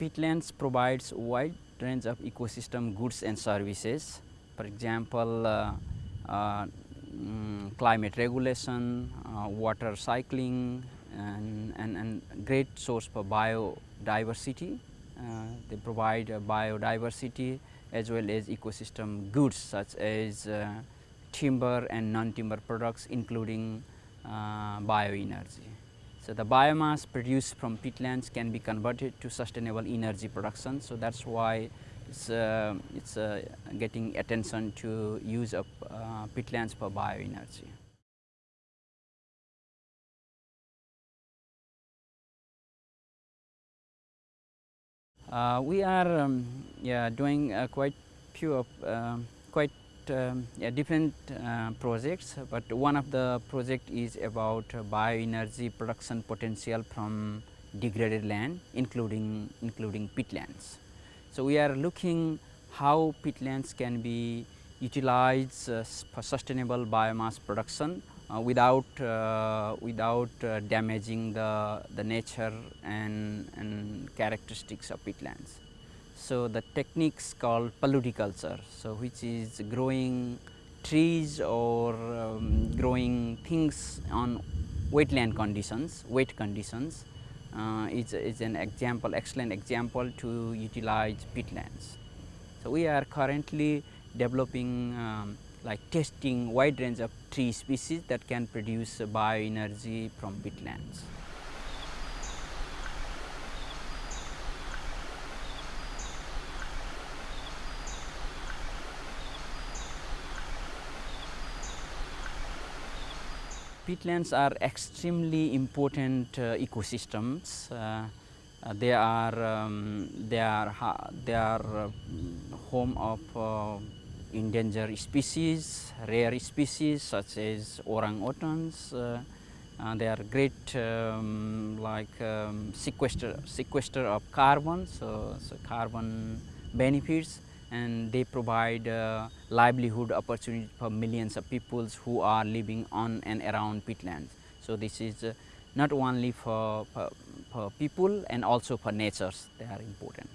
Peatlands provides wide range of ecosystem goods and services. For example, uh, uh, mm, climate regulation, uh, water cycling and, and, and, great source for biodiversity. Uh, they provide biodiversity as well as ecosystem goods such as uh, timber and non-timber products including uh, bioenergy. So, the biomass produced from peatlands can be converted to sustainable energy production. So, that is why it's, uh, it's uh, getting attention to use of uh, peatlands for bioenergy. Uh, we are um, yeah, doing uh, quite few of um, quite um, yeah, different uh, projects, but one of the project is about bioenergy production potential from degraded land including including peatlands. So, we are looking how peatlands can be utilized uh, for sustainable biomass production uh, without uh, without uh, damaging the the nature and and characteristics of peatlands. So, the techniques called paludiculture, so which is growing trees or um, growing things on wetland conditions, wet conditions uh, is, is an example, excellent example to utilize peatlands. So, we are currently developing um, like testing wide range of tree species that can produce bioenergy from peatlands. Peatlands are extremely important uh, ecosystems. Uh, uh they are um, they are they are uh, home of uh, endangered species, rare species such as orang-utans. they are great um, like um, sequester sequester of carbon, so, so carbon benefits and they provide uh, livelihood opportunity for millions of people who are living on and around peatlands. So, this is uh, not only for, for, for people and also for natures they are important.